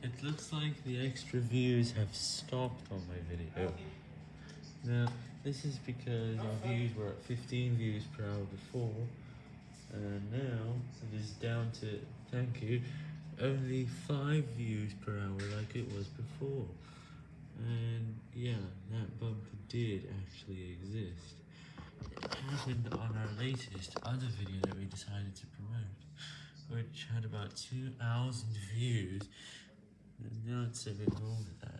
It looks like the extra views have stopped on my video. Oh. Now, this is because our views were at 15 views per hour before, and now it is down to, thank you, only 5 views per hour like it was before. And yeah, that bump did actually exist. It happened on our latest other video that we decided to promote, which had about 2,000 views, it's a bit more that.